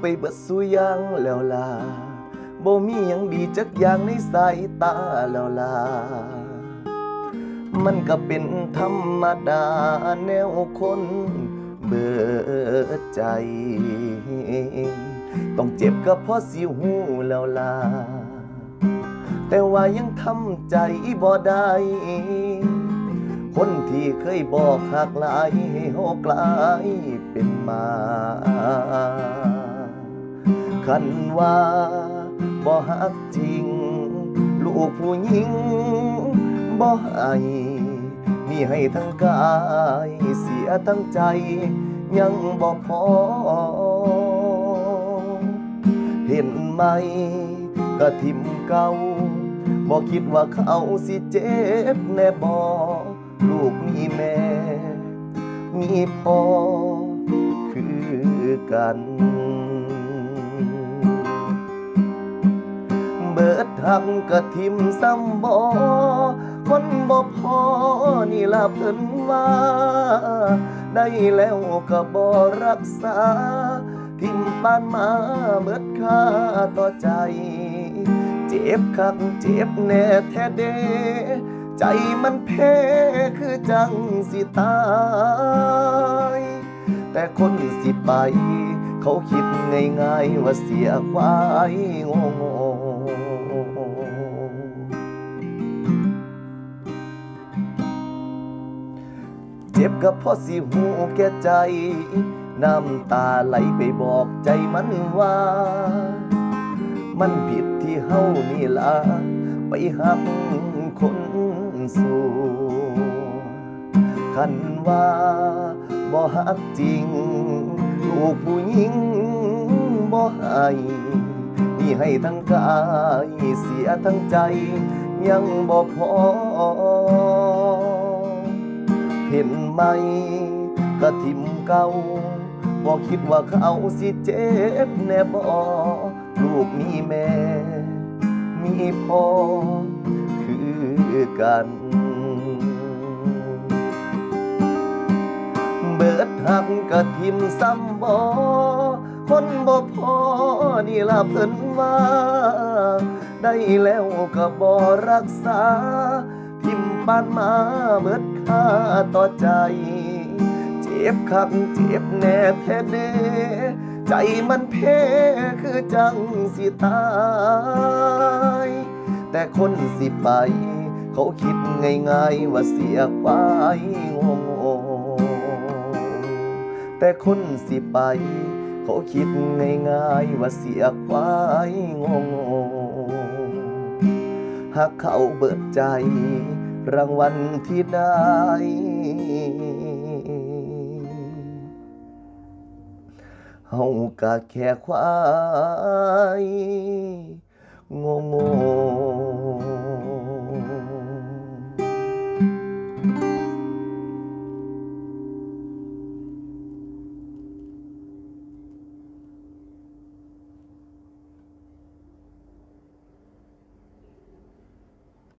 ไปเบิดสุยังแล้วล่ะบ่มีหยังดีจักอย่างในสายตาแล้วล่ะมันก็เป็นธรรมดาแนวคนเบิดใจ ต้องเจ็บก็เพราะสิหูแล้วล่ะแต่ว่ายังทำใจบ่ได้คนที่เคยบอกหักหลายให้โหกลายเป็นมา คันว่าบ่หักจริง ลูกผู้หญิงบ่ให้มีให้ทั้งกายเสียทั้งใจ ยังบ่พอ เห็นไหมก็ทิมเก่าบ่คิดว่าเขาสิเจ็บแน่บ่ลูกมีแม่ มีพ่อคือกัน เบิดทักกะทิมซ้ำบ่คนบ่พอนี่ล่ะเพิ่นว่า ได้แล้วก็บ่รักษา ทิมปานมาเบิดค่าต่อใจ เจ็บคักเจ็บแน่แท้เดใจมันเพ้คือจังสิตาย แต่คนสิไป เขาคิดง่ายๆว่าเสียควายโง่โง่เจ็บก็เพราะสิหูแก่ใจ น้ำตาไหลไปบอกใจมันว่า มันผิดที่เฮานี่ละไปหักคนสู่คันว่าบ่หักจริง ลูกผู้หญิงบ่ให้มีให้ทั้งกายเสียทั้งใจ ยังบ่พอ เห็นไหมกระทิมเก่าบ่คิดว่าเขาสิเจ็บแน่บ่ลูกมีแม่ มีพ่อคือกัน หักกะทิมซ้ำบ่คนบ่พอนี่ล่ะเพิ่นว่า ได้แล้วก็บ่รักษา ทิมปานมาเบิดค่าต่อใจ เจ็บคักเจ็บแน่แท้เดใจมันเพคือจังสิตาย แต่คนสิไป เขาคิดง่ายๆว่าเสียควายโง่ แต่คนสิไป เขาคิดง่ายๆว่าเสียควายโง่หากเขาเบิดใจ รางวัลที่ได้ เฮากะแค่ควายโง่โง่